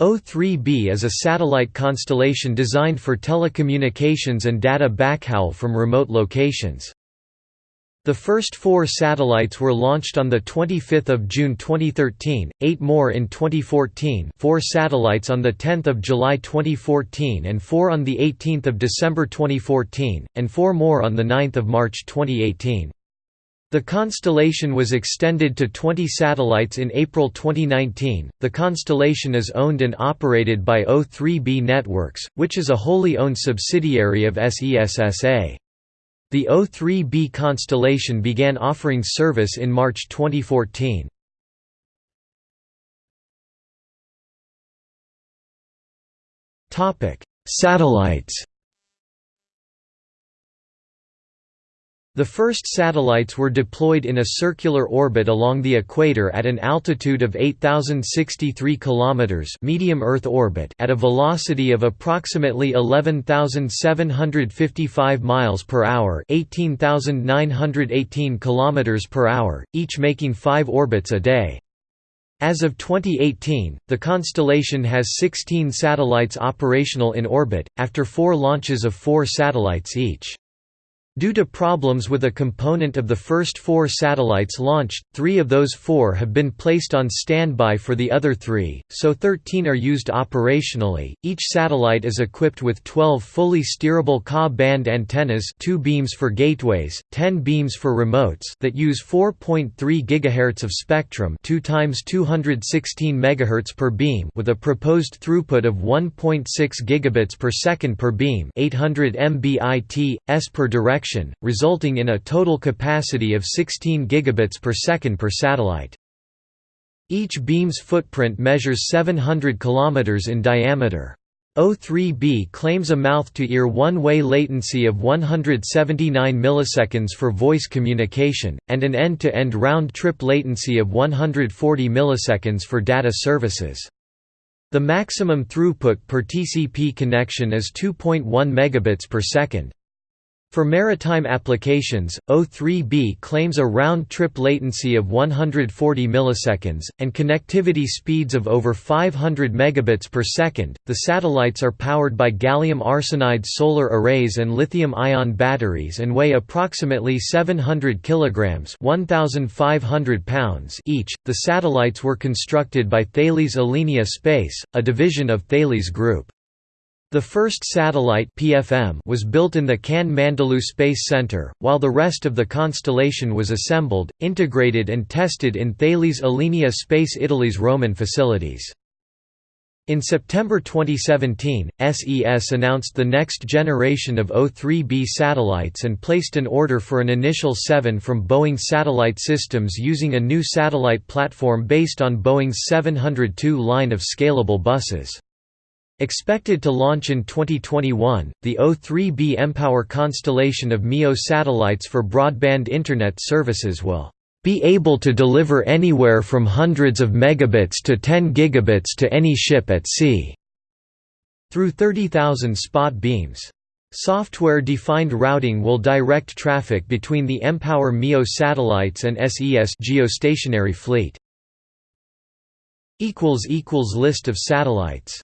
O3b is a satellite constellation designed for telecommunications and data backhaul from remote locations. The first four satellites were launched on 25 June 2013, eight more in 2014 four satellites on 10 July 2014 and four on 18 December 2014, and four more on 9 March 2018. The constellation was extended to 20 satellites in April 2019. The constellation is owned and operated by O3b Networks, which is a wholly owned subsidiary of SESSA. The O3b constellation began offering service in March 2014. Topic: Satellites The first satellites were deployed in a circular orbit along the equator at an altitude of 8063 km medium Earth orbit at a velocity of approximately 11755 miles per hour, 18918 km per hour, each making 5 orbits a day. As of 2018, the constellation has 16 satellites operational in orbit, after four launches of four satellites each. Due to problems with a component of the first four satellites launched, three of those four have been placed on standby for the other three, so 13 are used operationally. Each satellite is equipped with 12 fully steerable Ka-band antennas, 2 beams for gateways, 10 beams for remotes that use 4.3 GHz of spectrum, 2 times 216 MHz per beam, with a proposed throughput of 1.6 gigabits per second per beam, 800 Mbit/s per direction resulting in a total capacity of 16 gigabits per second per satellite. Each beam's footprint measures 700 kilometers in diameter. O3b claims a mouth-to-ear one-way latency of 179 milliseconds for voice communication, and an end-to-end round-trip latency of 140 milliseconds for data services. The maximum throughput per TCP connection is 2.1 megabits per second. For maritime applications, O3b claims a round-trip latency of 140 milliseconds and connectivity speeds of over 500 megabits per second. The satellites are powered by gallium arsenide solar arrays and lithium-ion batteries and weigh approximately 700 kilograms (1,500 pounds) each. The satellites were constructed by Thales Alenia Space, a division of Thales Group. The first satellite PFM was built in the Cannes Mandelieu Space Center, while the rest of the constellation was assembled, integrated and tested in Thales Alenia Space Italy's Roman facilities. In September 2017, SES announced the next generation of O3b satellites and placed an order for an initial seven from Boeing Satellite Systems using a new satellite platform based on Boeing's 702 line of scalable buses. Expected to launch in 2021, the O3b mPOWER constellation of MEO satellites for broadband Internet services will be able to deliver anywhere from hundreds of megabits to 10 gigabits to any ship at sea through 30,000 spot beams. Software-defined routing will direct traffic between the mPOWER MEO satellites and SES geostationary fleet. List of satellites